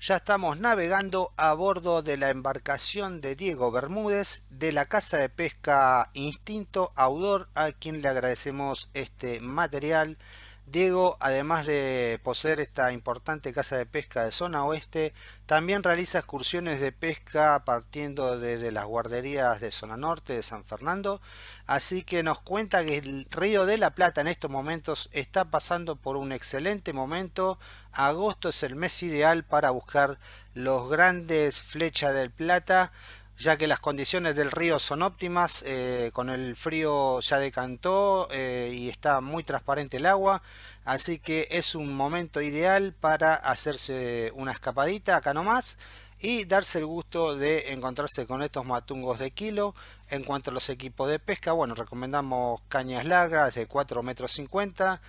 ya estamos navegando a bordo de la embarcación de Diego Bermúdez de la Casa de Pesca Instinto Audor, a quien le agradecemos este material Diego, además de poseer esta importante casa de pesca de zona oeste, también realiza excursiones de pesca partiendo desde las guarderías de zona norte de San Fernando, así que nos cuenta que el río de la Plata en estos momentos está pasando por un excelente momento, agosto es el mes ideal para buscar los grandes flechas del Plata, ya que las condiciones del río son óptimas, eh, con el frío ya decantó eh, y está muy transparente el agua, así que es un momento ideal para hacerse una escapadita acá nomás y darse el gusto de encontrarse con estos matungos de kilo. En cuanto a los equipos de pesca, bueno, recomendamos cañas largas de 4 metros 50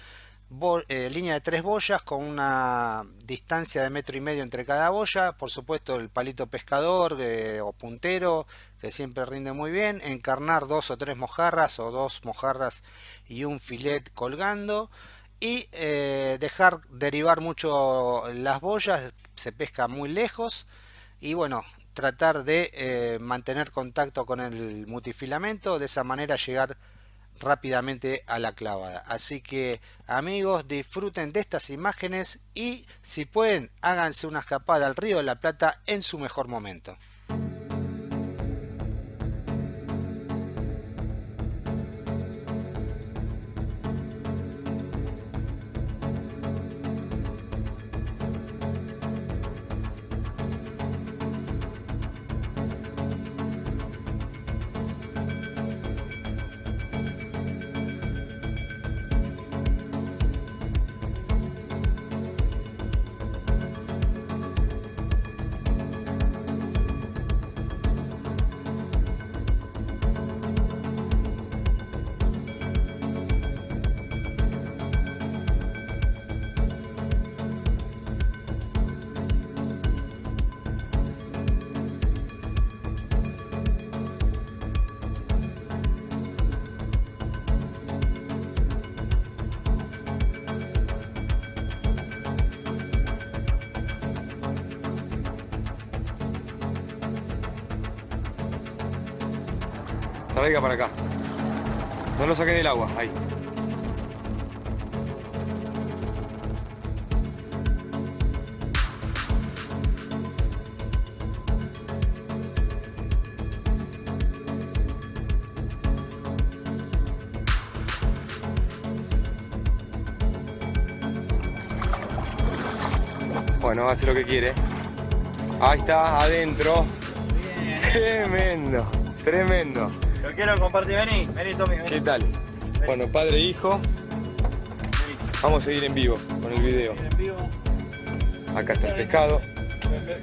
eh, línea de tres boyas con una distancia de metro y medio entre cada boya, por supuesto el palito pescador eh, o puntero que siempre rinde muy bien, encarnar dos o tres mojarras o dos mojarras y un filet colgando. Y eh, dejar derivar mucho las boyas, se pesca muy lejos. Y bueno, tratar de mantener contacto con el multifilamento, de esa manera llegar rápidamente a la clavada. Así que amigos disfruten de estas imágenes y si pueden háganse una escapada al río de la Plata en su mejor momento. Traiga para acá. No lo saqué del agua, ahí. Bueno, hace lo que quiere. Ahí está, adentro. Tremendo, tremendo. Quiero compartir, vení, vení Tommy, vení. ¿Qué tal? Bueno, padre e hijo. Vamos a seguir en vivo con el video. En vivo. Acá está el pescado.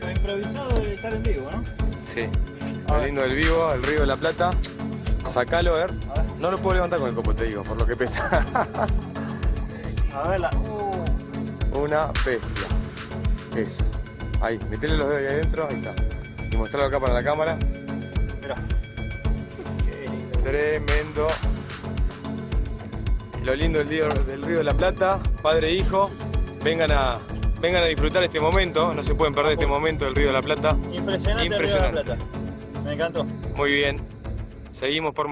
Lo, improvisado de estar en vivo, ¿no? Sí. Lo lindo del vivo, el río de la Plata. Sacalo, a ver. No lo puedo levantar con el copo, te digo, por lo que pesa. a ver la... Uh. Una bestia. Eso. Ahí, metele los dedos ahí adentro, ahí está. Y mostrarlo acá para la cámara. Tremendo. Lo lindo del río, del río de la Plata, padre e hijo, vengan a, vengan a disfrutar este momento, no se pueden perder este momento del río de la Plata. Impresionante, Impresionante. Plata. Me encantó. Muy bien. Seguimos por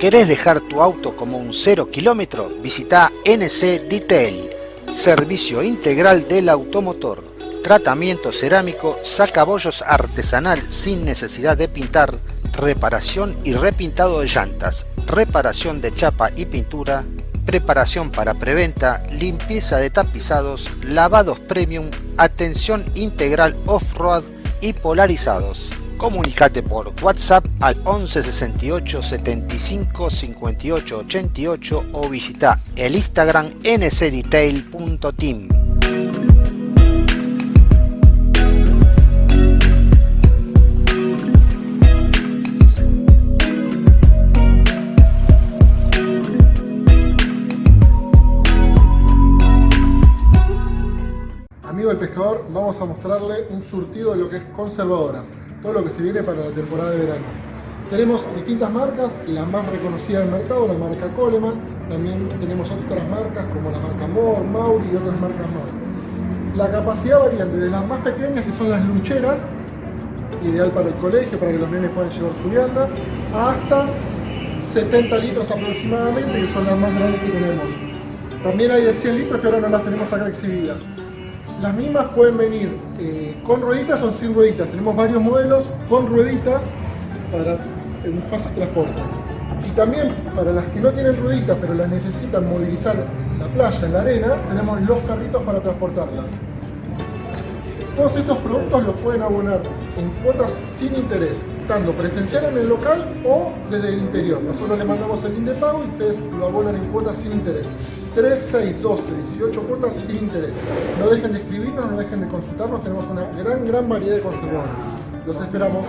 ¿Querés dejar tu auto como un cero kilómetro? Visita NC Detail, servicio integral del automotor tratamiento cerámico, sacabollos artesanal sin necesidad de pintar, reparación y repintado de llantas, reparación de chapa y pintura, preparación para preventa, limpieza de tapizados, lavados premium, atención integral off-road y polarizados. Comunicate por WhatsApp al 11 68 75 58 88 o visita el Instagram ncdetail.team. vamos a mostrarle un surtido de lo que es conservadora, todo lo que se viene para la temporada de verano. Tenemos distintas marcas, la más reconocida del mercado, la marca Coleman, también tenemos otras marcas como la marca Moore, Mauri y otras marcas más. La capacidad varía desde las más pequeñas, que son las luncheras, ideal para el colegio, para que los nenes puedan llevar su vianda, hasta 70 litros aproximadamente, que son las más grandes que tenemos. También hay de 100 litros que ahora no las tenemos acá exhibidas. Las mismas pueden venir eh, con rueditas o sin rueditas. Tenemos varios modelos con rueditas para un fácil transporte. Y también para las que no tienen rueditas pero las necesitan movilizar en la playa, en la arena, tenemos los carritos para transportarlas. Todos estos productos los pueden abonar en cuotas sin interés, tanto presencial en el local o desde el interior. Nosotros le mandamos el link de pago y ustedes lo abonan en cuotas sin interés. 3, 6, 12, 18 cuotas sin interés. No dejen de escribirnos, no dejen de consultarnos, tenemos una gran, gran variedad de conservadores. Los esperamos.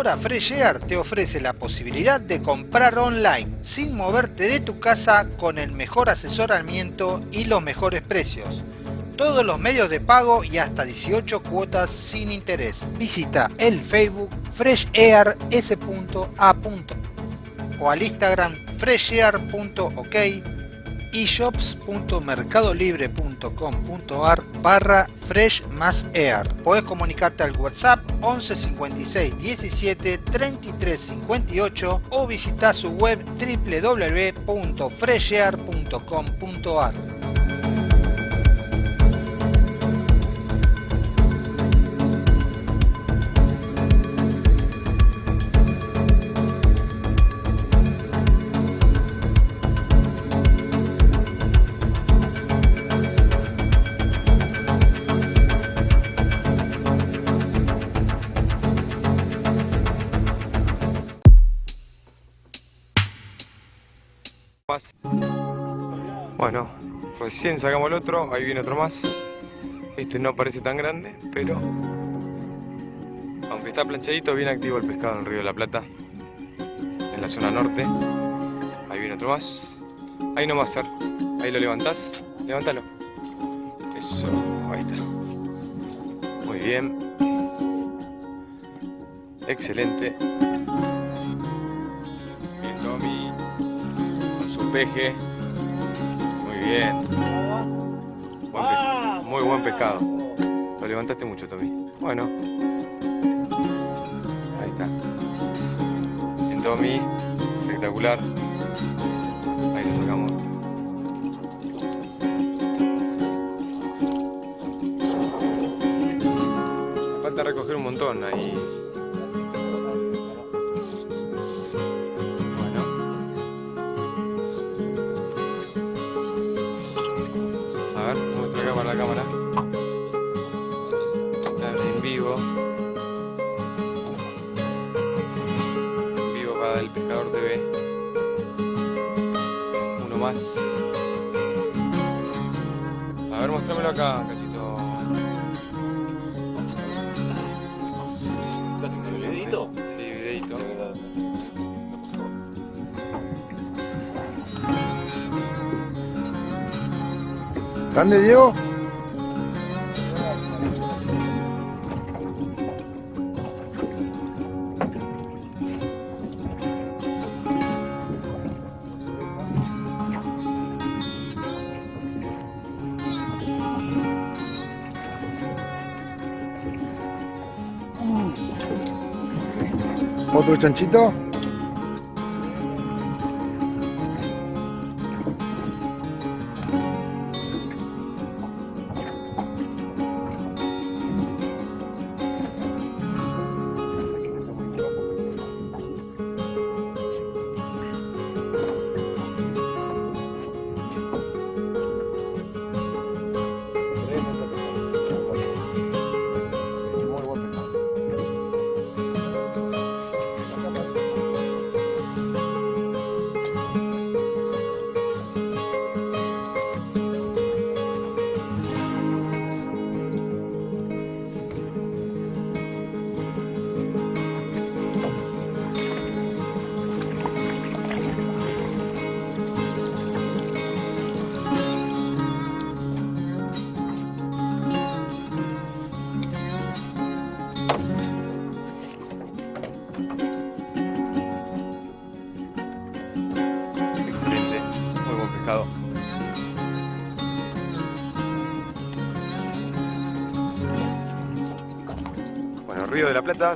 Ahora Fresh Air te ofrece la posibilidad de comprar online sin moverte de tu casa con el mejor asesoramiento y los mejores precios. Todos los medios de pago y hasta 18 cuotas sin interés. Visita el Facebook freshair.s.a. o al Instagram freshair.ok shops.mercadolibre.com.ar barra fresh más air. Puedes comunicarte al WhatsApp 11 56 17 33 58 o visitar su web www.freshair.com.ar. recién sacamos el otro, ahí viene otro más. Este no parece tan grande, pero aunque está planchadito, bien activo el pescado en el río de la Plata, en la zona norte. Ahí viene otro más. Ahí no va a ser. Ahí lo levantás. Levántalo. Eso, ahí está. Muy bien. Excelente. Bien, Tommy. Con su peje. Muy bien. Muy buen pescado. Lo levantaste mucho, Tommy. Bueno. Ahí está. Bien, Tommy. Espectacular. Ahí lo sacamos. Falta recoger un montón ahí. Acá, cachito. ¿Videito? Sí, videito. ¿Grande Diego? Chanchito?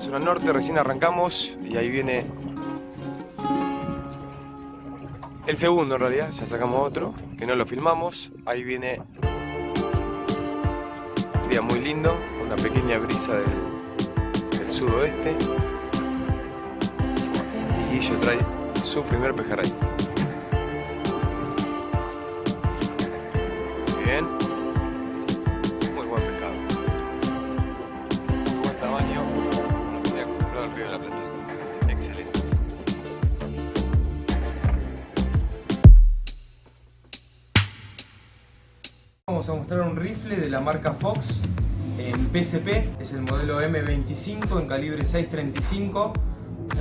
Zona norte, recién arrancamos y ahí viene el segundo en realidad, ya sacamos otro, que no lo filmamos. Ahí viene un día muy lindo, una pequeña brisa del, del sudoeste. Y Guillo trae su primer pejerrey. Vamos a mostrar un rifle de la marca Fox en PSP, es el modelo M25 en calibre 6.35,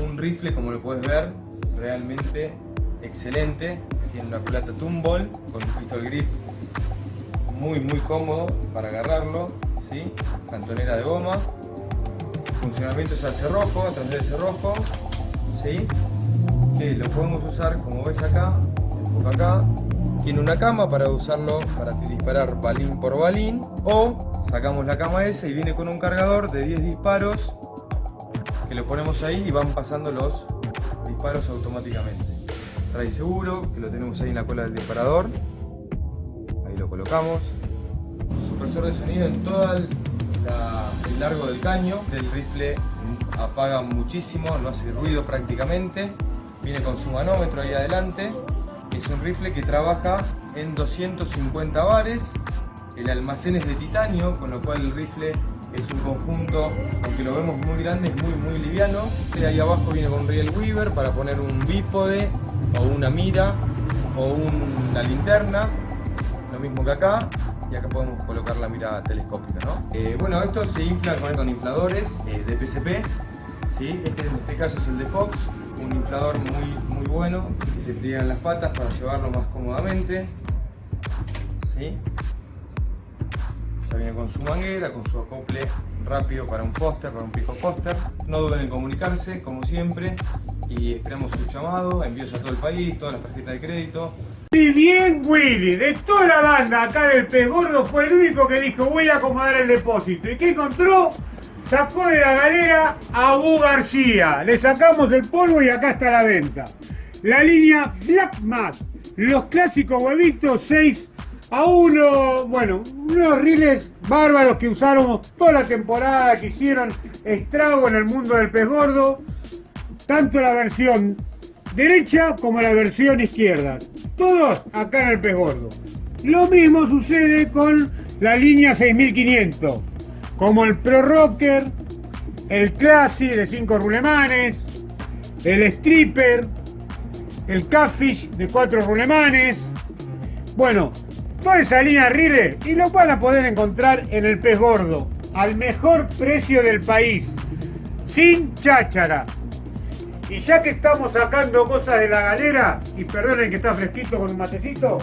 un rifle como lo puedes ver realmente excelente, tiene una plata Tumble con un pistol grip muy muy cómodo para agarrarlo, ¿sí? cantonera de goma, funcionamiento es al cerrojo, a través del cerrojo, ¿sí? lo podemos usar como ves acá, acá, tiene una cama para usarlo para disparar balín por balín o sacamos la cama esa y viene con un cargador de 10 disparos que lo ponemos ahí y van pasando los disparos automáticamente. Trae seguro que lo tenemos ahí en la cola del disparador. Ahí lo colocamos. Supresor de sonido en todo el, el largo del caño. Del rifle apaga muchísimo no hace ruido prácticamente. Viene con su manómetro ahí adelante es un rifle que trabaja en 250 bares. El almacén es de titanio, con lo cual el rifle es un conjunto, aunque lo vemos muy grande, es muy muy liviano. De ahí abajo viene con Riel Weaver para poner un bípode, o una mira, o una linterna. Lo mismo que acá. Y acá podemos colocar la mira telescópica, ¿no? Eh, bueno, esto se infla con, infladores eh, de PCP. ¿sí? Este en este caso es el de Fox, un inflador muy, muy bueno que se pliegan las patas para llevarlo más cómodamente. ¿sí? Ya viene con su manguera, con su acople rápido para un póster, para un pico póster. No duden en comunicarse, como siempre, y esperamos su llamado, envíos a todo el país, todas las tarjetas de crédito. Y bien Willy, de toda la banda acá del pez gordo fue el único que dijo voy a acomodar el depósito. ¿Y qué encontró? Sacó de la galera a Bu García. Le sacamos el polvo y acá está la venta. La línea Black Mat. Los clásicos huevitos 6 a 1. Bueno, unos riles bárbaros que usáramos toda la temporada, que hicieron estrago en el mundo del pez gordo. Tanto la versión derecha como la versión izquierda. Todos acá en el pez gordo. Lo mismo sucede con la línea 6500, como el Pro Rocker, el Classy de 5 rulemanes, el Stripper, el Catfish de 4 rulemanes. Bueno, toda esa línea Riller y lo van a poder encontrar en el pez gordo, al mejor precio del país, sin cháchara. Y ya que estamos sacando cosas de la galera, y perdonen que está fresquito con un matecito,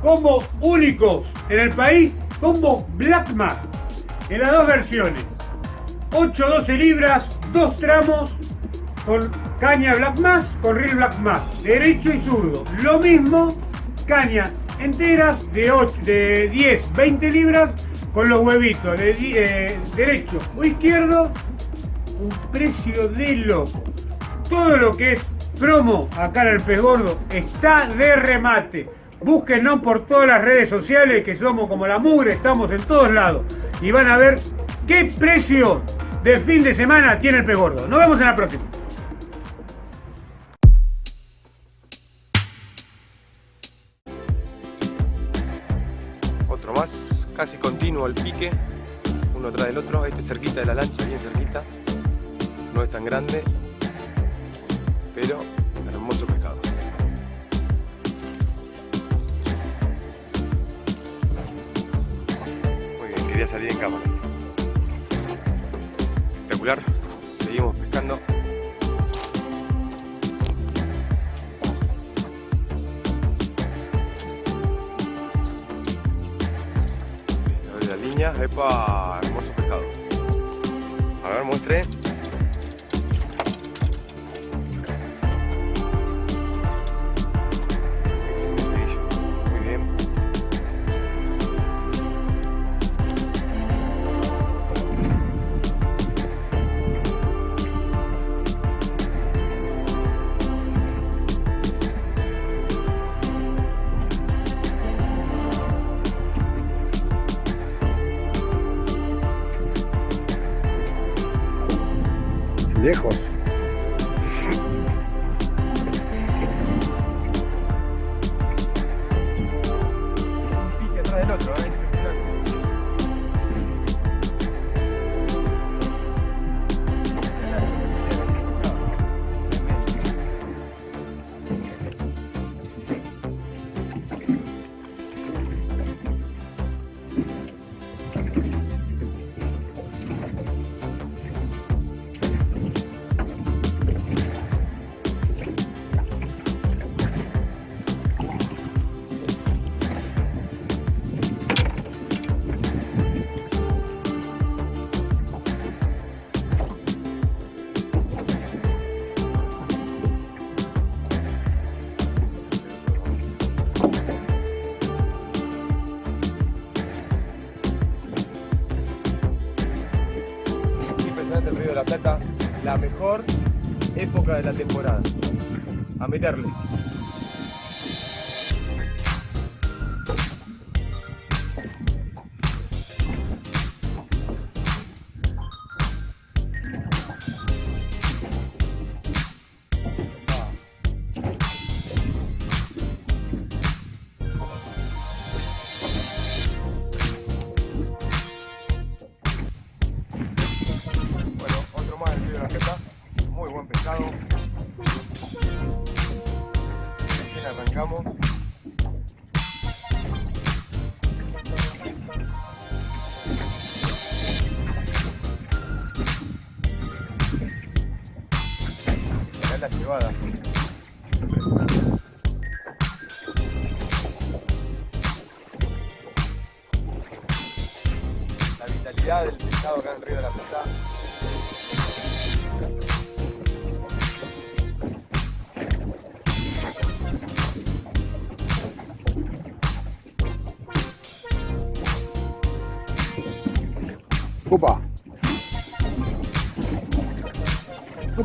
como únicos en el país, combo Black Mass, en las dos versiones. 8-12 libras, dos tramos, con caña Black Mass, con reel Black Mass, derecho y zurdo. Lo mismo, cañas enteras de, 8, de 10, 20 libras, con los huevitos de eh, derecho o izquierdo, un precio de loco. Todo lo que es promo acá en el Pez Gordo está de remate. Búsquenos por todas las redes sociales que somos como la mugre, estamos en todos lados. Y van a ver qué precio de fin de semana tiene el Pez Gordo. Nos vemos en la próxima. Otro más, casi continuo al pique, uno tras del otro, este cerquita de la lancha, bien cerquita, no es tan grande, pero hermoso pescado. Salir en cámara. Espectacular, seguimos pescando. La línea, epa, hermoso pescado. A ver, muestre. La temporada. A meterle.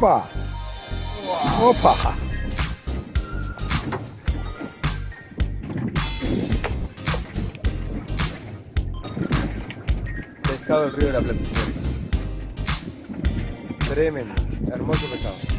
Opa. Opa. del río de la Plata. Tremendo, hermoso pescado.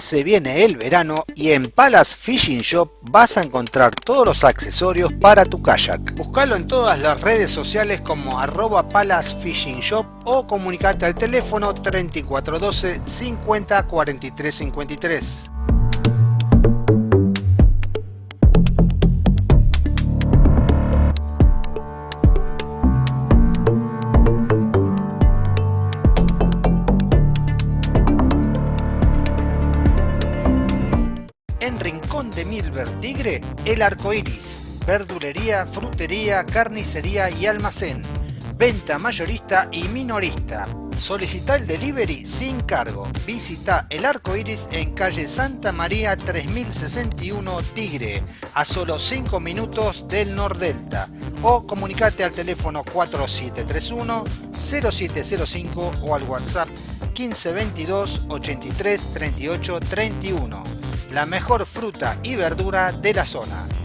Se viene el verano y en Palace Fishing Shop vas a encontrar todos los accesorios para tu kayak. Búscalo en todas las redes sociales como arroba Palace Fishing Shop o comunicate al teléfono 3412 50 43 53. El Arco Iris. Verdulería, frutería, carnicería y almacén. Venta mayorista y minorista. Solicita el delivery sin cargo. Visita El Arco Iris en calle Santa María 3061 Tigre, a solo 5 minutos del Nordelta. O comunicate al teléfono 4731 0705 o al WhatsApp 1522 83 38 31 la mejor fruta y verdura de la zona.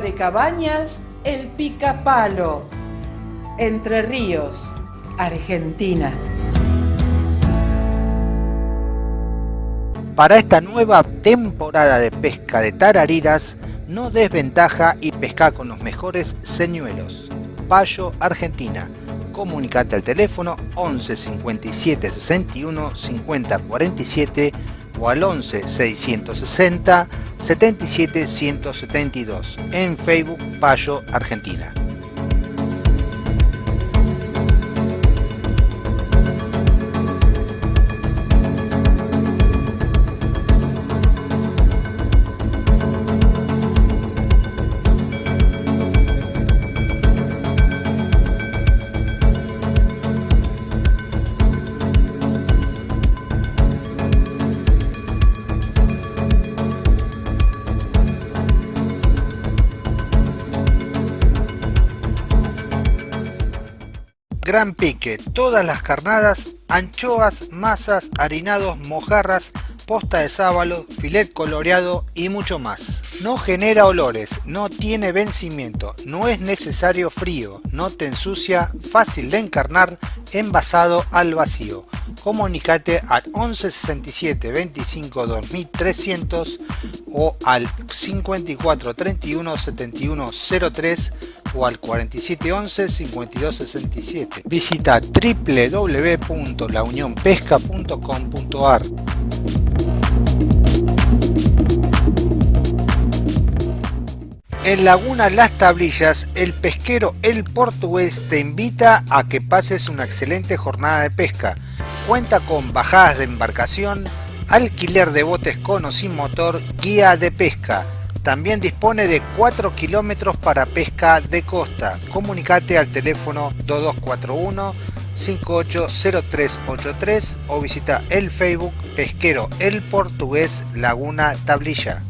De cabañas El Picapalo, Entre Ríos, Argentina. Para esta nueva temporada de pesca de tarariras, no desventaja y pesca con los mejores señuelos. Payo Argentina. Comunicate al teléfono 11 57 61 50 47 o al 11 660 77 172 en Facebook Payo Argentina. Gran pique, todas las carnadas, anchoas, masas, harinados, mojarras, posta de sábalo, filet coloreado y mucho más. No genera olores, no tiene vencimiento, no es necesario frío, no te ensucia, fácil de encarnar, envasado al vacío. Comunicate al 1167 25 2300 o al 54 31 71 03 o al 4711-5267. Visita www.launionpesca.com.ar. En Laguna Las Tablillas, el pesquero El Portugués te invita a que pases una excelente jornada de pesca. Cuenta con bajadas de embarcación, alquiler de botes con o sin motor, guía de pesca también dispone de 4 kilómetros para pesca de costa. Comunicate al teléfono 2241 580383 o visita el Facebook Pesquero El Portugués Laguna Tablilla.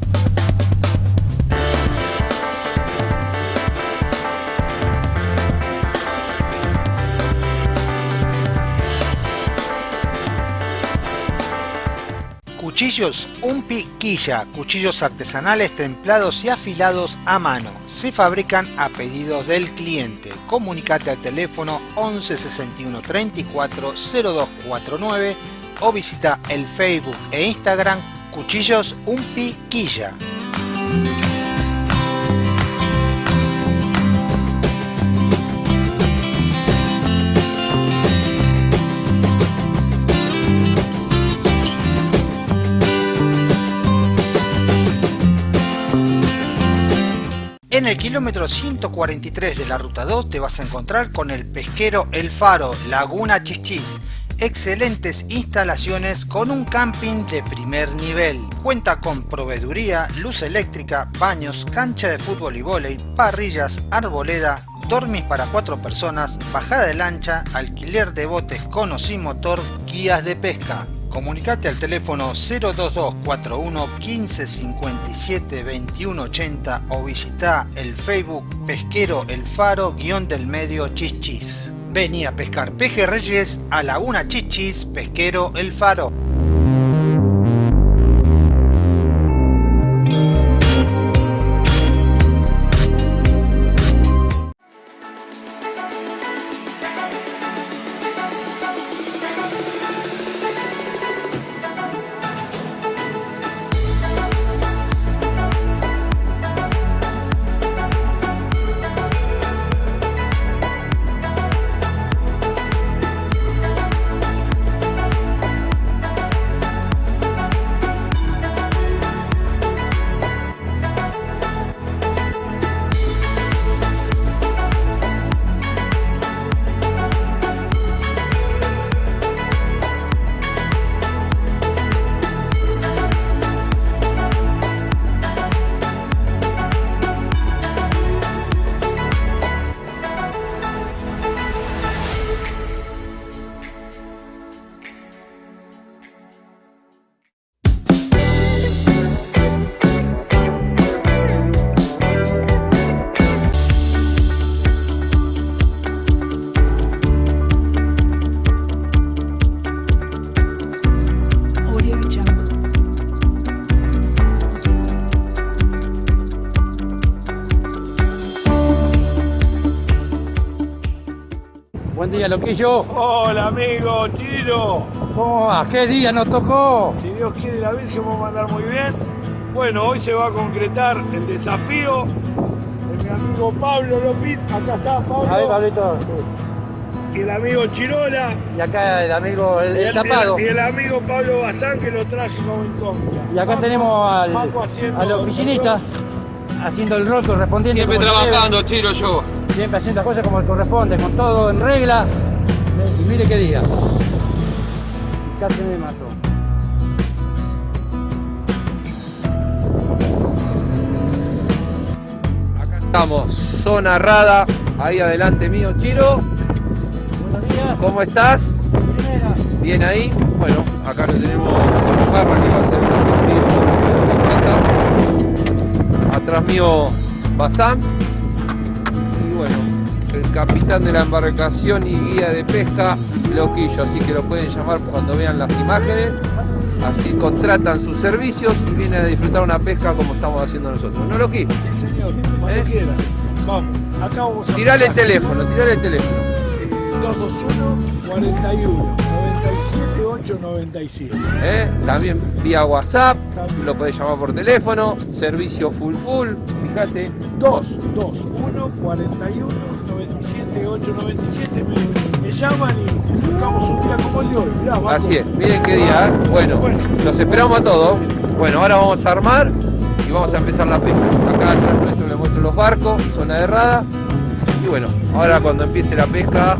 Cuchillos Un Piquilla, cuchillos artesanales templados y afilados a mano. Se fabrican a pedido del cliente. Comunicate al teléfono 11 61 34 0249 o visita el Facebook e Instagram Cuchillos Un En el kilómetro 143 de la ruta 2 te vas a encontrar con el pesquero El Faro, Laguna Chichis. Excelentes instalaciones con un camping de primer nivel. Cuenta con proveeduría, luz eléctrica, baños, cancha de fútbol y vóley, parrillas, arboleda, dormis para cuatro personas, bajada de lancha, alquiler de botes con o sin motor, guías de pesca. Comunicate al teléfono 02241 1557 2180 o visita el Facebook Pesquero El Faro guion del medio Chichis. Vení a pescar pejerreyes a Laguna Chichis Pesquero El Faro. Loquillo. Hola amigo, Chino. ¿Cómo va? ¿Qué día nos tocó? Si Dios quiere la Virgen va a mandar muy bien. Bueno, hoy se va a concretar el desafío de mi amigo Pablo Lopit. Acá está Pablo. A ver, Pablito. Y el amigo Chirola. Y acá el amigo, el, el tapado. Y el amigo Pablo Bazán que lo traje como incógnita. Y acá tenemos al, al oficinista haciendo el rol correspondiente. Siempre trabajando, Chiro, yo. Siempre haciendo las cosas como corresponde, con todo en regla. Y mire qué día. Casi me mató. Acá estamos, zona rada, ahí adelante mío, Chiro. Buenos días. ¿Cómo estás? Primera. Bien ahí. Bueno, acá lo tenemos en Barra que va a ser el desafío. Atrás mío, Bazán. Capitán de la embarcación y guía de pesca, Loquillo. Así que lo pueden llamar cuando vean las imágenes. Así contratan sus servicios y vienen a disfrutar una pesca como estamos haciendo nosotros. ¿No, Loqui? Sí, señor. Cuando ¿Eh? quiera. Vamos. Acá vamos a Tirale el teléfono, tirale el teléfono. Eh, 221 41 97 897. ¿eh? También vía WhatsApp, lo podés llamar por teléfono, servicio full full, fíjate. 221 41 97 897. Me, me llaman y buscamos un día como el de hoy. Mirá. Así es, miren qué día, ¿eh? Bueno, los esperamos a todos. Bueno, ahora vamos a armar y vamos a empezar la pesca. Acá atrás nuestro le muestro los barcos, zona de rada. Y bueno, ahora cuando empiece la pesca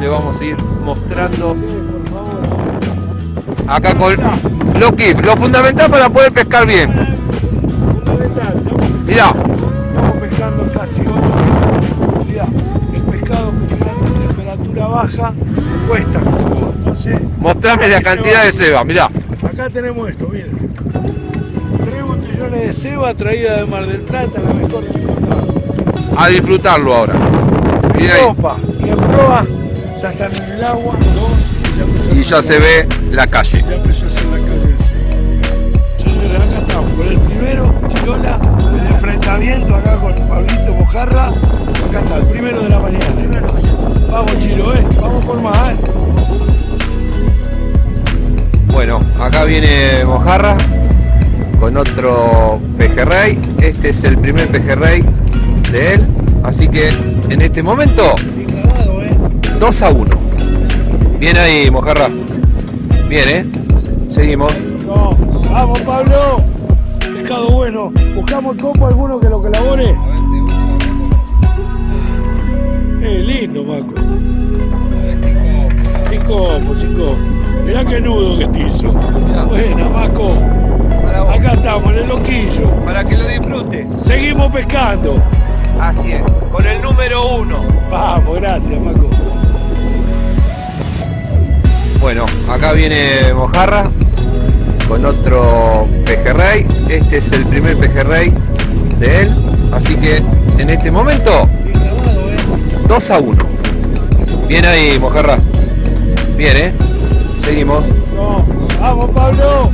le vamos a ir mostrando acá con Loki, lo fundamental para poder pescar bien. Mirá, estamos pescando casi 8 baja cuesta que se va. Entonces, mostrame la cantidad de ceba, mirá. Acá tenemos esto, miren. Tres botellones de ceba traída de Mar del Plata, la mejor. A disfrutarlo ahora. Miren ahí. Opa, y en proa ya están en el agua, dos, ya empezó Y ya se ve la calle. Ya empezó a hacer la calle. Señores, acá estamos con el primero, Chirola, el enfrentamiento acá con Pablito Mojarra. Acá está, el primero de la mañana. Vamos, Chiro, eh, vamos por más, eh. Bueno, acá viene Mojarra con otro pejerrey. Este es el primer pejerrey de él. Así que en este momento, 2 a 1. Bien ahí, Mojarra. Bien, ¿eh? Seguimos. No, vamos, Pablo. Pescado bueno. Buscamos copo alguno que lo colabore. Lindo, Maco. Cinco cinco. Mirá qué nudo que te hizo. Buena, Maco. Acá estamos, en el loquillo. Para que lo disfrute. Seguimos pescando. Así es, con el número uno. Vamos, gracias, Maco. Bueno, acá viene Mojarra con otro pejerrey. Este es el primer pejerrey de él. Así que en este momento, 2 a 1. Bien ahí, Mojarra. Bien, ¿eh? Seguimos. No, vamos, Pablo.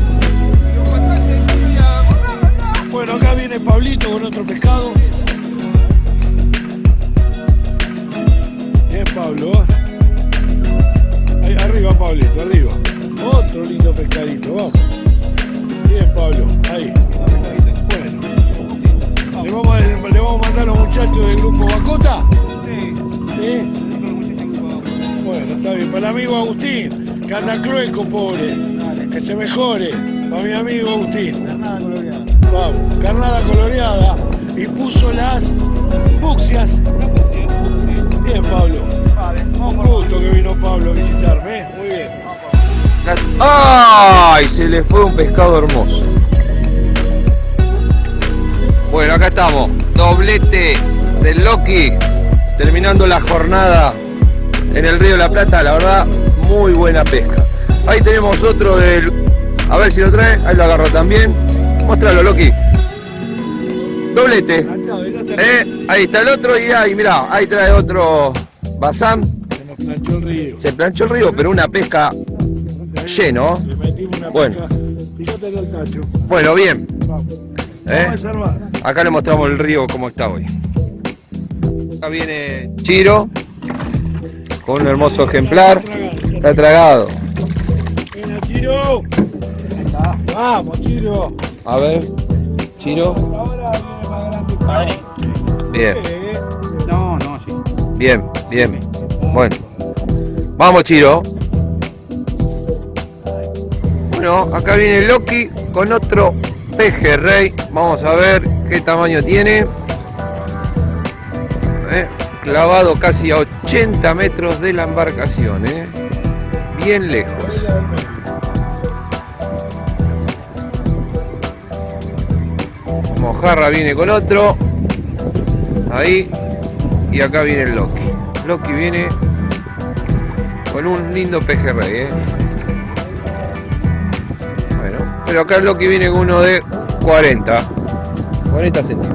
Bueno, acá viene Pablito con otro pescado. Bien, Pablo. Ahí arriba, Pablito, arriba. Otro lindo pescadito, vamos. Bien, Pablo, ahí. Bueno. ¿Le vamos, a, ¿Le vamos a mandar a los muchachos del grupo Bacota? Sí. Bueno, está bien. Para el amigo Agustín, que anda crueco, pobre. Que se mejore. Para mi amigo Agustín. Vamos, carnada coloreada. Y puso las fucsias. Bien, Pablo. Un gusto que vino Pablo a visitarme. ¿eh? Muy bien. ¡Ay! Se le fue un pescado hermoso. Bueno, acá estamos. Doblete del Loki. Terminando la jornada en el Río de la Plata. La verdad, muy buena pesca. Ahí tenemos otro del... A ver si lo trae. Ahí lo agarro también. Muéstralo, Loki. Doblete. Eh, ahí está el otro y ahí, mirá, ahí trae otro Bazán. Se nos planchó el río. Se planchó el río, pero una pesca lleno. Bueno. Bueno, bien. ¿Eh? Acá le mostramos el río como está hoy. Acá viene Chiro con un hermoso ejemplar. Está tragado. Buena, Chiro. Vamos, Chiro. A ver, Chiro. Bien, No, no, sí. bien, bien. Bueno. Vamos, Chiro. Bueno, acá viene Loki con otro pejerrey. Vamos a ver qué tamaño tiene. Clavado casi a 80 metros de la embarcación, eh. bien lejos. Mojarra viene con otro. Ahí. Y acá viene el Loki. Loki viene con un lindo pejerrey, eh. Bueno, pero acá el Loki viene con uno de 40. 40 centímetros.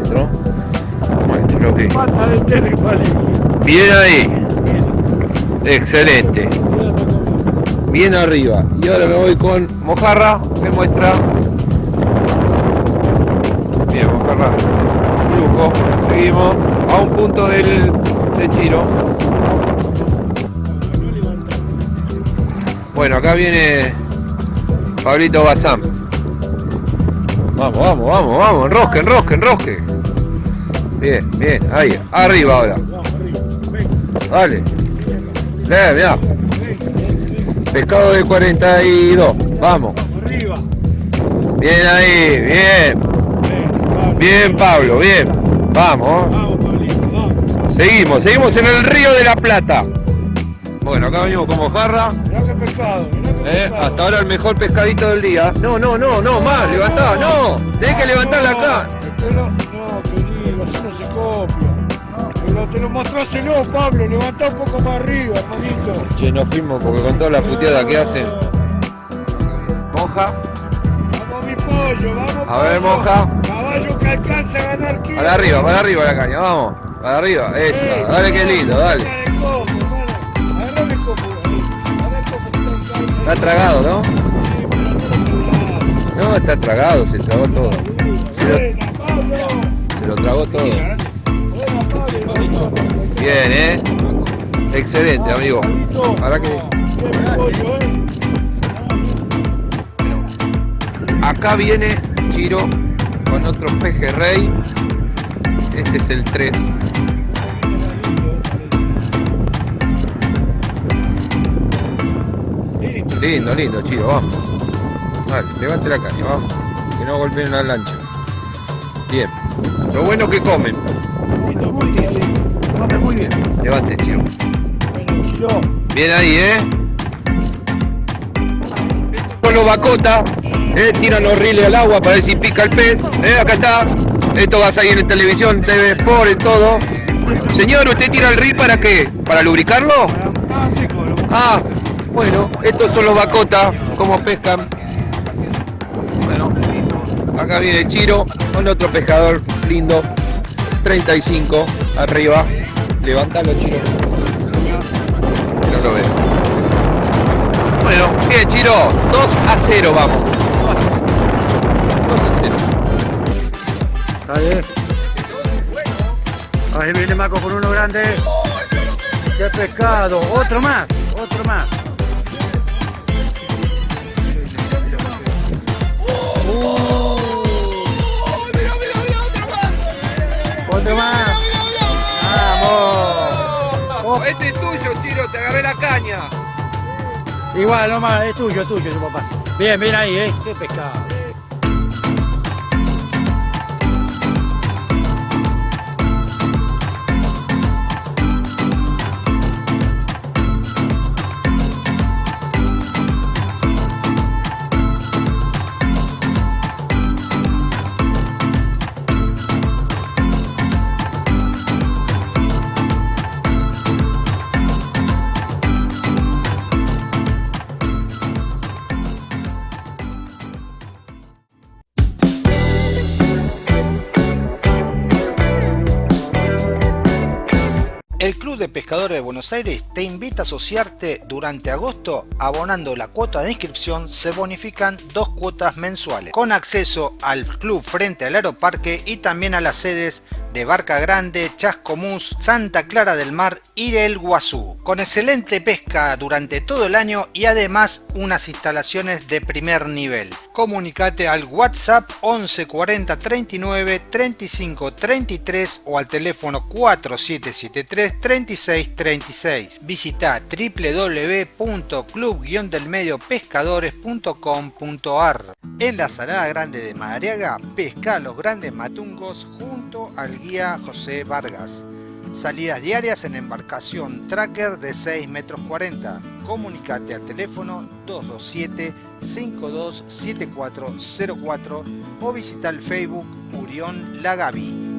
Bien ahí. Excelente. Bien arriba. Y ahora me voy con Mojarra. Me muestra. Bien, Mojarra. Lujo. Seguimos a un punto del, de Chiro. Bueno, acá viene Pablito Bazán. Vamos, vamos, vamos, vamos. Enrosque, enrosque, enrosque. Bien, bien. Ahí. Arriba ahora. Dale. Le. Pescado de 42. Vamos. Arriba. Bien ahí. Bien. Bien, Pablo. Bien. Vamos. Seguimos. Seguimos en el río de la Plata. Bueno, acá venimos con mojarra. Pescado, Eh, hasta ahora el mejor pescadito del día. No, no, no, no, más, levantá, no. Tenés que levantarla acá. Copia. Pero te lo mostráselo, Pablo, levantá un poco más arriba, hermanito. Che, nos fuimos porque con toda la puteada que hacen. Moja, Vamos, mi pollo, vamos. A ver, pollo. moja. Caballo que alcanza a ganar kilo. para arriba, para arriba la caña, vamos. Para arriba, Eh, dale que lindo, dale. Está tragado, ¿no? Sí, pero no No, está tragado, se tragó todo. Se lo, se lo tragó todo. Bien, ¿eh? Excelente, amigo. Ahora que acá viene Chiro con otro pejerrey. Este es el 3. Lindo, lindo, Chiro, vamos. Vale, levante la caña, vamos. Que no golpeen la lancha. Bien. Lo bueno que comen. Muy bien. Levante, Chiro. Bien ahí, ¿eh? Con los bacota, ¿eh? tiran los riles al agua para ver si pica el pez. ¿eh? Acá está. Esto va a salir en televisión, TV Sport, en todo. Señor, ¿usted tira el reel para qué? ¿Para lubricarlo? Ah, bueno, estos son los bacota, como pescan. Bueno, acá viene Chiro con otro pescador lindo. 35 arriba. Levántalo, Chiro. No lo veo. Bueno, bien, Chiro. 2 a 0 vamos. 2 a 0. Ahí. Ahí viene Marco con uno grande. ¡Qué pescado! Otro más, otro más. Otro más. Este es tuyo, Chiro. Te agarré la caña. Igual, no más, es tuyo, es tuyo, su papá. Bien, bien ahí, ¿eh? Qué pescado. Pescadores de Buenos Aires te invita a asociarte durante agosto. Abonando la cuota de inscripción se bonifican dos cuotas mensuales, con acceso al club frente al aeroparque y también a las sedes de Barca Grande, Chascomús, Santa Clara del Mar y el Guazú, con excelente pesca durante todo el año y además unas instalaciones de primer nivel. Comunicate al WhatsApp 11 40 39 35 33 o al teléfono 4773 36 36. Visita www.club-delmediopescadores.com.ar En la Salada Grande de Madariaga, pesca los grandes matungos al guía José Vargas. Salidas diarias en embarcación tracker de 6 metros 40. Comunicate al teléfono 227 527404 o visita el Facebook Urión Lagavi.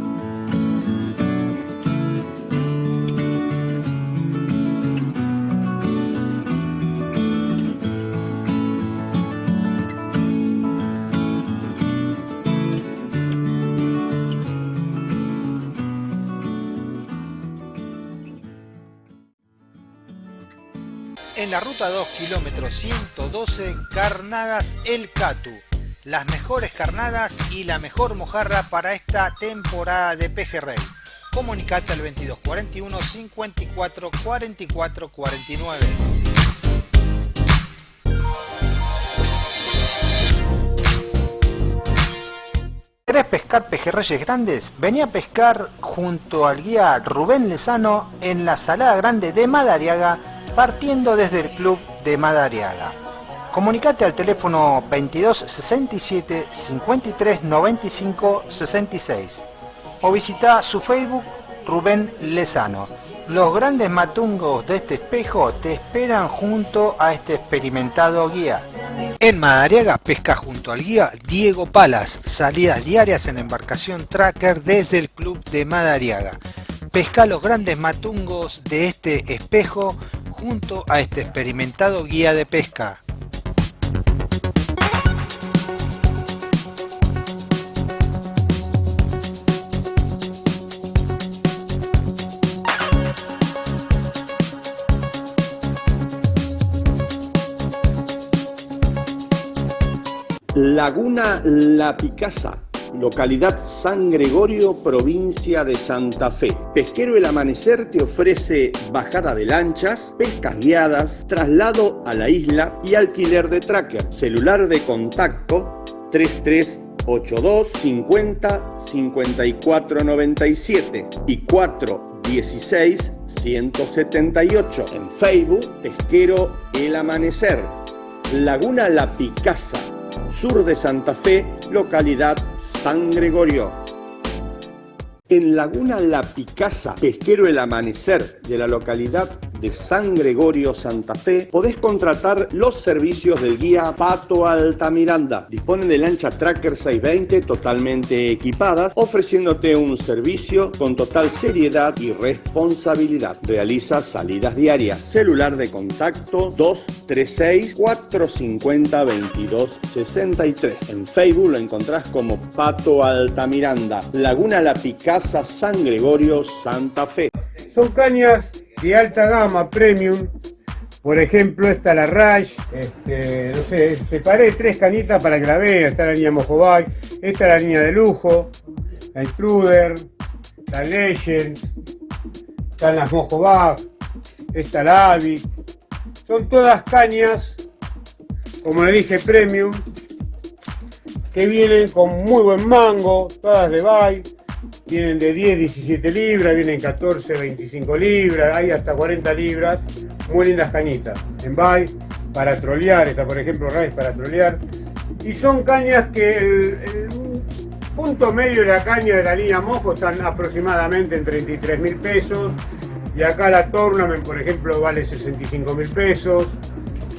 En la ruta 2 kilómetro 112 Carnadas El Catu. Las mejores carnadas y la mejor mojarra para esta temporada de pejerrey. Comunicate al 2241 54 44 49. ¿Querés pescar pejerreyes grandes? Vení a pescar junto al guía Rubén Lezano en la Salada Grande de Madariaga partiendo desde el club de Madariaga. Comunicate al teléfono 22 67 53 95 66 o visita su Facebook Rubén Lezano. Los grandes matungos de este espejo te esperan junto a este experimentado guía. En Madariaga pesca junto al guía Diego Palas, salidas diarias en embarcación tracker desde el club de Madariaga. Pesca los grandes matungos de este espejo junto a este experimentado guía de pesca. Laguna La Picasa localidad San Gregorio, provincia de Santa Fe. Pesquero El Amanecer te ofrece bajada de lanchas, pescas guiadas, traslado a la isla y alquiler de tracker. Celular de contacto 3382 50 54 97 y 416 178. En Facebook, Pesquero El Amanecer. Laguna La Picasa sur de Santa Fe, localidad San Gregorio. En Laguna La Picasa, pesquero El Amanecer de la localidad de San Gregorio, Santa Fe, podés contratar los servicios del guía Pato Altamiranda. Disponen de lancha Tracker 620 totalmente equipadas, ofreciéndote un servicio con total seriedad y responsabilidad. Realiza salidas diarias. Celular de contacto 236 450 2263. En Facebook lo encontrás como Pato Altamiranda. Laguna La Picasa, San Gregorio, Santa Fe. Son cañas de alta gama, premium. Por ejemplo, esta la Rush, este, no sé, separé tres canitas para que la vean. Está la línea Mojobay, esta es la línea de lujo, la Intruder, la Legend, están las Mojobag, esta la Avi. Son todas cañas, como le dije, premium, que vienen con muy buen mango, todas de Bay Vienen de 10, 17 libras, vienen 14, 25 libras, hay hasta 40 libras. Muy lindas cañitas. En bay, para trolear, está por ejemplo Rice para trolear. Y son cañas que el, punto medio de la caña de la línea Mojo están aproximadamente en 33 mil pesos. Y acá la Tournament, por ejemplo, vale 65 mil pesos.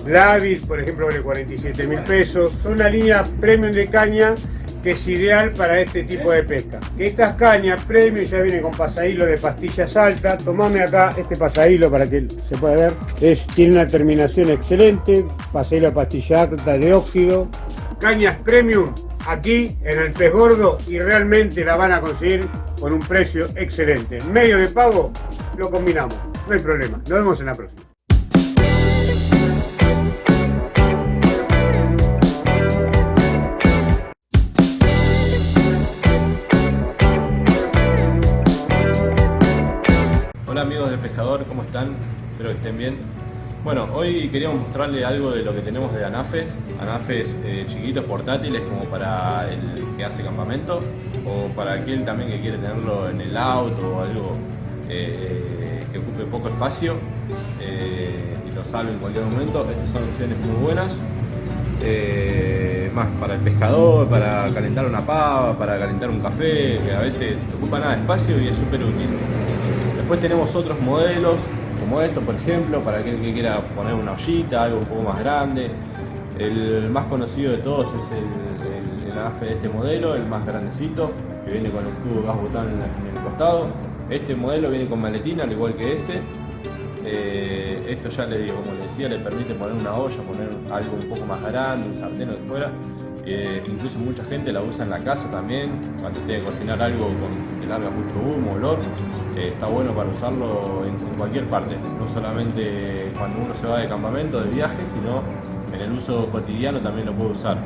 La por ejemplo, vale 47 mil pesos. Son una línea premium de caña que es ideal para este tipo de pesca. Estas cañas premium ya vienen con pasahilo de pastillas altas. Tomame acá este pasahilo para que se pueda ver. Es, tiene una terminación excelente, pasahilo de pastilla alta de óxido. Cañas premium aquí en el pez gordo y realmente la van a conseguir con un precio excelente. Medio de pago lo combinamos, no hay problema. Nos vemos en la próxima. Amigos del pescador, ¿cómo están? Espero que estén bien. Bueno, hoy queríamos mostrarle algo de lo que tenemos de anafes, anafes eh, chiquitos, portátiles, como para el que hace campamento, o para aquel también que quiere tenerlo en el auto o algo eh, que ocupe poco espacio eh, y lo salve en cualquier momento. Estas son opciones muy buenas. más para el pescador, para calentar una pava, para calentar un café, que a veces ocupa nada de espacio y es súper útil. Después tenemos otros modelos como esto, por ejemplo, para aquel que quiera poner una ollita, algo un poco más grande. El más conocido de todos es el, el, de este modelo, el más grandecito, que viene con el tubo gas botán en, el costado. Este modelo viene con maletina, al igual que este. Eh, esto ya le digo, como les decía, le permite poner una olla, poner algo un poco más grande, un sartén o de fuera. Incluso mucha gente la usa en la casa también, cuando tiene que cocinar algo con, que larga mucho humo, olor. Eh, está bueno para usarlo en, cualquier parte, no solamente cuando uno se va de campamento, de viaje, sino en el uso cotidiano también lo puede usar.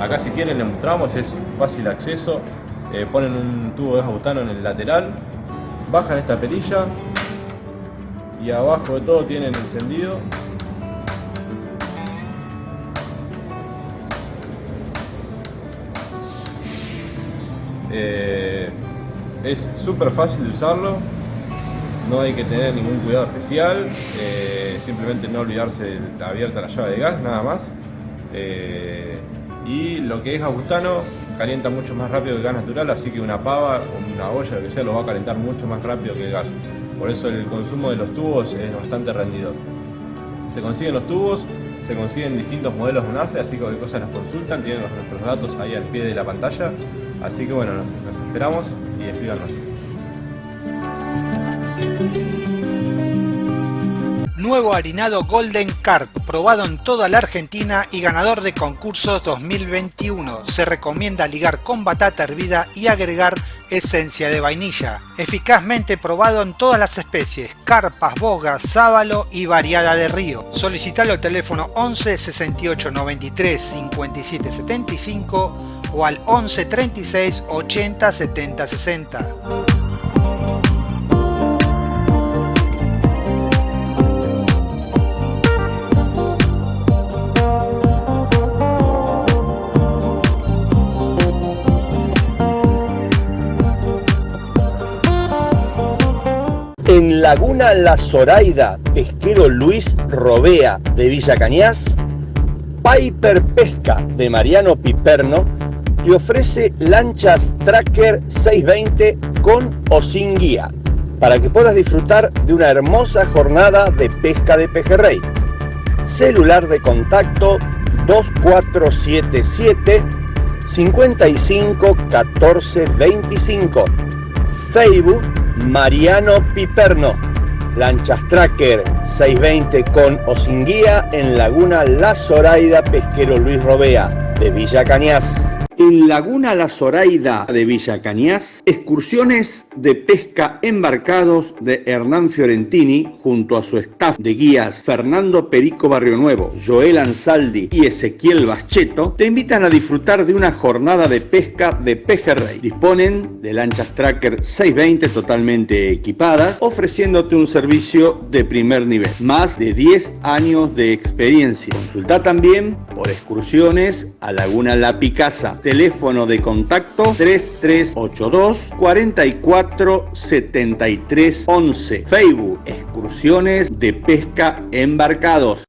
Acá si quieren les mostramos, es fácil acceso, eh, ponen un tubo de butano en el lateral, bajan esta perilla y abajo de todo tienen encendido Eh, es súper fácil de usarlo, no hay que tener ningún cuidado especial, eh, simplemente no olvidarse de abierta la llave de gas, nada más. Eh, y lo que es agustano calienta mucho más rápido que el gas natural, así que una pava o una olla, lo que sea, lo va a calentar mucho más rápido que el gas. Por eso el consumo de los tubos es bastante rendidor. Se consiguen los tubos, se consiguen distintos modelos de UNAFE, así que cualquier cosa nos consultan, tienen nuestros datos ahí al pie de la pantalla. Así que bueno, nos, esperamos y escríbanos. Nuevo harinado Golden Carp, probado en toda la Argentina y ganador de concursos 2021. Se recomienda ligar con batata hervida y agregar esencia de vainilla. Eficazmente probado en todas las especies, carpas, bogas, sábalo y variada de río. Solicitalo al teléfono 11 68 93 57 75 o al 11 36 80 70 60. En Laguna La Zoraida, pesquero Luis Robea de Villa Cañas, Piper Pesca de Mariano Piperno y ofrece lanchas Tracker 620 con o sin guía para que puedas disfrutar de una hermosa jornada de pesca de pejerrey. Celular de contacto 2477 55 14 25. Facebook Mariano Piperno. Lanchas Tracker 620 con o sin guía en Laguna La Zoraida Pesquero Luis Robea de Villa Cañas. En Laguna La Zoraida de Villa Cañas, excursiones de pesca embarcados de Hernán Fiorentini junto a su staff de guías Fernando Perico Barrio Nuevo, Joel Ansaldi y Ezequiel Bascheto te invitan a disfrutar de una jornada de pesca de pejerrey. Disponen de lanchas Tracker 620 totalmente equipadas, ofreciéndote un servicio de primer nivel. Más de 10 años de experiencia. Consulta también por excursiones a Laguna La Picasa teléfono de contacto 3382 44 73 11. Facebook, excursiones de pesca embarcados.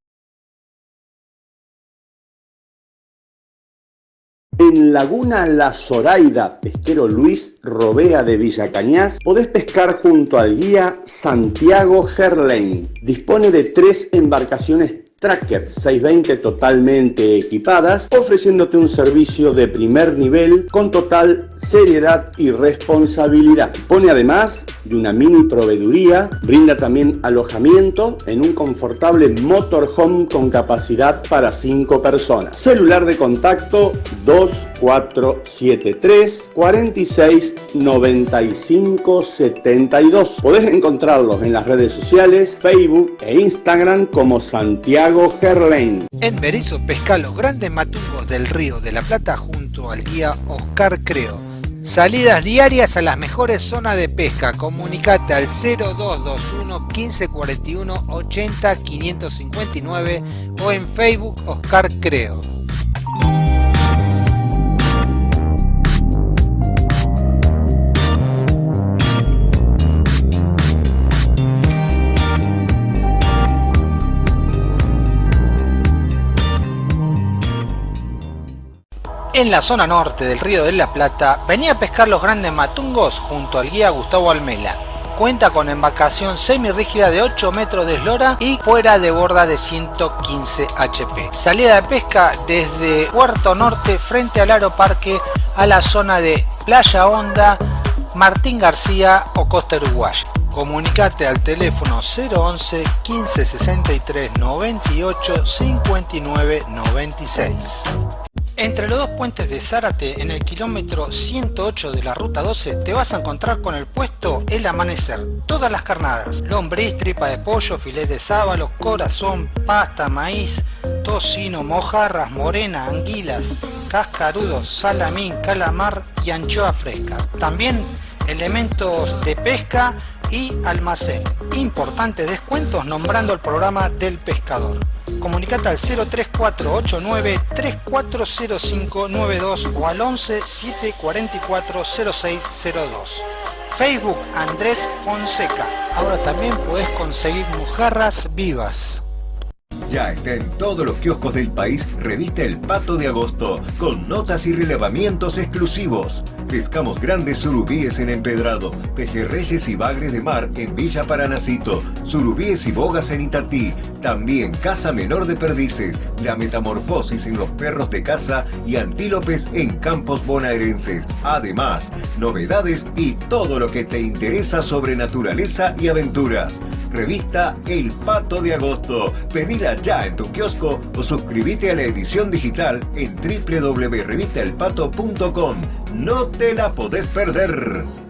En Laguna La Zoraida, pesquero Luis Robea de Villa Cañas, podés pescar junto al guía Santiago Gerlain. Dispone de tres embarcaciones Tracker 620 totalmente equipadas, ofreciéndote un servicio de primer nivel con total seriedad y responsabilidad. Pone además de una mini proveeduría, brinda también alojamiento en un confortable motorhome con capacidad para 5 personas. Celular de contacto 2473 46 95 72. Podés encontrarlos en las redes sociales, Facebook e Instagram como Santiago en Berizo pesca los grandes matungos del río de la Plata junto al guía Oscar Creo. Salidas diarias a las mejores zonas de pesca. Comunicate al 0221 1541 80 559 o en Facebook Oscar Creo. En la zona norte del río de la Plata venía a pescar los grandes matungos junto al guía Gustavo Almela. Cuenta con embarcación semirrígida de 8 metros de eslora y fuera de borda de 115 HP. Salida de pesca desde Puerto Norte frente al Aeroparque a la zona de Playa Honda, Martín García o Costa Uruguay. Comunicate al teléfono 011 15 63 98 59 96. Entre los dos puentes de Zárate, en el kilómetro 108 de la ruta 12, te vas a encontrar con el puesto El Amanecer. Todas las carnadas, lombriz, tripa de pollo, filet de sábalo, corazón, pasta, maíz, tocino, mojarras, morena, anguilas, cascarudos, salamín, calamar y anchoa fresca. También elementos de pesca y almacén. Importantes descuentos nombrando el programa del pescador. Comunicate al 03489 340592 o al 11 744 0602. Facebook Andrés Fonseca. Ahora también puedes conseguir mojarras vivas. Ya está en todos los kioscos del país revista El Pato de Agosto, con notas y relevamientos exclusivos. Pescamos grandes surubíes en Empedrado, pejerreyes y bagres de mar en Villa Paranacito, surubíes y bogas en Itatí, también caza menor de perdices, la metamorfosis en los perros de caza y antílopes en campos bonaerenses. Además, novedades y todo lo que te interesa sobre naturaleza y aventuras. Revista El Pato de Agosto. Pedila ya en tu kiosco o suscríbete a la edición digital en www.revistaelpato.com. No te la podés perder.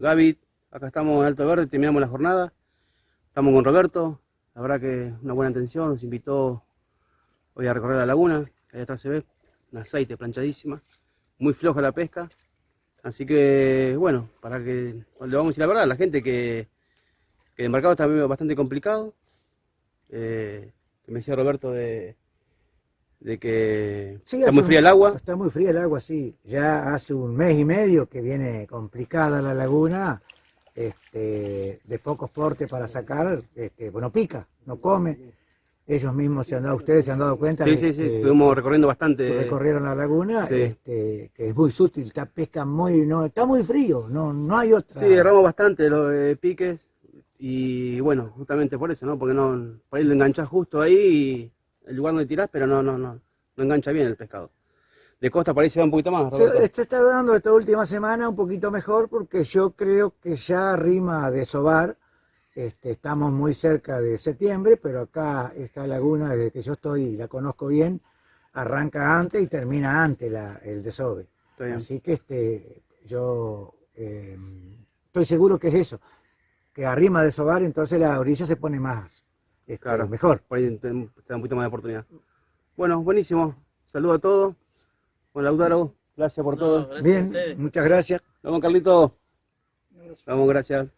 Gaby, acá estamos en Alto Verde, terminamos la jornada. Estamos con Roberto, la verdad que una buena atención, nos invitó hoy a recorrer la laguna, ahí atrás se ve, un aceite planchadísima, muy floja la pesca. Así que, bueno, para que le vamos a decir la verdad, la gente que, que el embarcado está bastante complicado. Eh, que me decía Roberto de, de que Sí, está muy un- fría el agua. Está muy fría el agua, sí. Ya hace un mes y medio que viene complicada la laguna, este, de pocos portes para sacar, este, bueno, pica, no come. Ellos mismos se han dado, ustedes se han dado cuenta Sí, sí, sí, que- estuvimos recorriendo bastante. recorrieron la laguna, Sí. este, que es muy sutil, está pesca muy, no, está muy frío, no, no hay otra. Sí, erramos bastante los eh, piques y bueno, justamente por eso, ¿no? Porque no, por ahí lo enganchás justo ahí y el lugar donde tirás, pero no, no, no, no engancha bien el pescado. De costa se da un poquito más, Se, está dando esta última semana un poquito mejor porque yo creo que ya rima de sobar. Este, estamos muy cerca de septiembre, pero acá esta laguna, desde que yo estoy y la conozco bien, arranca antes y termina antes la, el desove. Así que este, yo eh, estoy seguro que es eso, que arrima de sobar, entonces la orilla se pone más este, Claro, mejor. Por ahí te, te da un poquito más de oportunidad. Bueno, buenísimo. Saludo a todos. Bueno, Lautaro, gracias por todo. Bien, muchas gracias. Vamos, Carlito. Vamos, gracias.